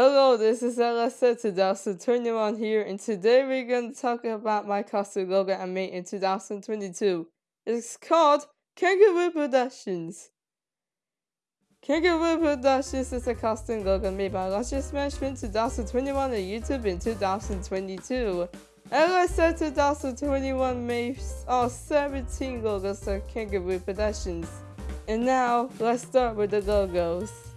Hello, this is LSA 2021 here, and today we're going to talk about my costume logo I made in 2022. It's called Kangaroo Productions. Kangaroo Productions is a costume logo made by Luscious Management 2021 on YouTube in 2022. LSA 2021 made all 17 logos of Kangaroo Productions. And now, let's start with the logos.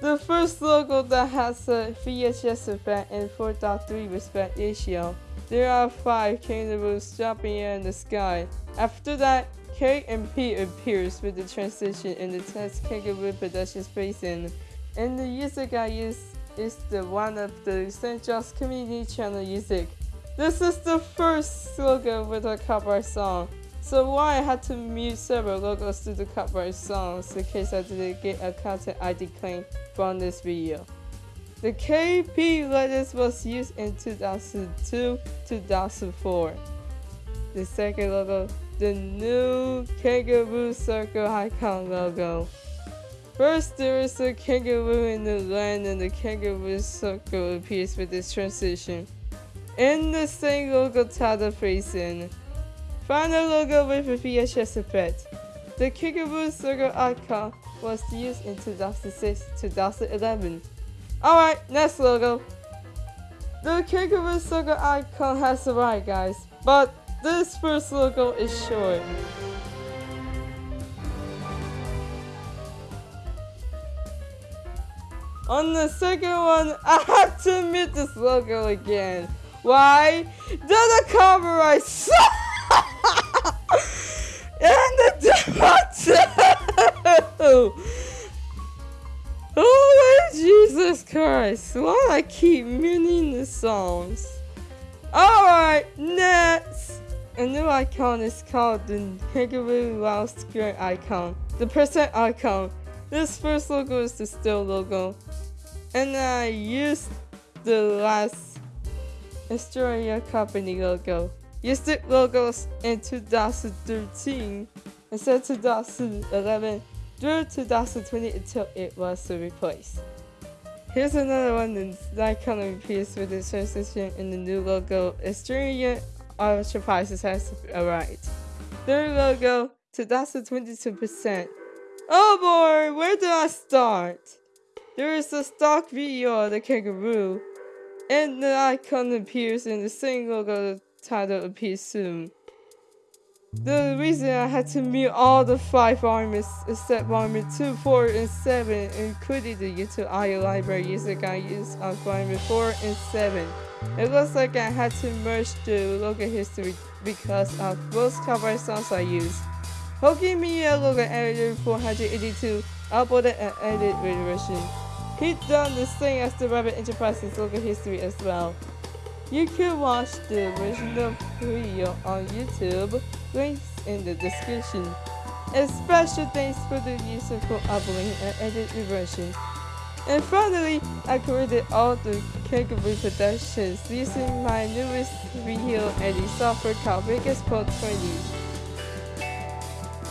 The first logo that has a VHS effect and 4.3 respect ratio. There are five kangaroos jumping in the sky. After that, K and P appears with the transition in the test kangaroo production spacing. And the music I use is the one of the St. John's Community Channel music. This is the first logo with a cover song. So why I had to mute several logos to the copyright songs in case I didn't get a content ID claim from this video. The KP letters was used in 2002-2004. The second logo, the new kangaroo circle icon logo. First, there is a kangaroo in the land and the kangaroo circle appears with this transition. In the same logo title facing. Final logo with a VHS effect. The Kickaboo circle icon was used in 2006-2011. Alright, next logo. The Kickaboo circle icon has arrived guys, but this first logo is short. On the second one, I have to admit this logo again. Why? The copyright and tomato! Oh Jesus Christ, why I keep muting the songs? Alright, next! A new icon is called the Kangaroo Wow Square icon. The percent icon. This first logo is the still logo. And I used the last Australia company logo used the logos in 2013 of 2011 through 2020 until it was replaced. Here's another one that kind of appears with the transition in the new logo. Australian Enterprises has arrived. Their logo, 2022%. Oh boy, where do I start? There is a stock video of the kangaroo, and the icon appears in the same logo title appears soon. The reason I had to mute all the 5 armies except army 2, 4, and 7, including the YouTube audio library music I used on army 4 and 7. It looks like I had to merge the local history because of most cover songs I used. Hoki Media Logo Editor 482 uploaded an edited version. He done the same as the Rabbit Enterprises local history as well. You can watch the original video on YouTube, links in the description. A special thanks for the for uploading and edited version. And finally, I created all the Kangaroo productions using my newest video editing software called Vegas Pro 20.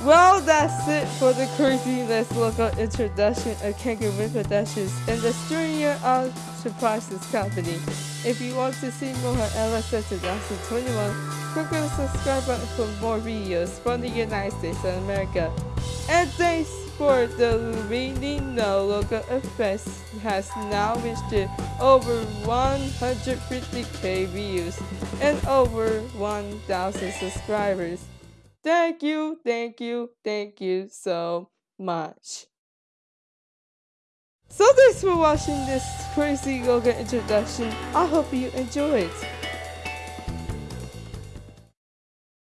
Well, that's it for the craziness Local introduction of Kangaroo Productions and the Studio of Surprises Company. If you want to see more of LSS 2021, click on the subscribe button for more videos from the United States of America. And thanks for the really no local effects has now reached over 150k views and over 1000 subscribers. Thank you, thank you, thank you so much. So thanks for watching this crazy yoga introduction. I hope you enjoyed.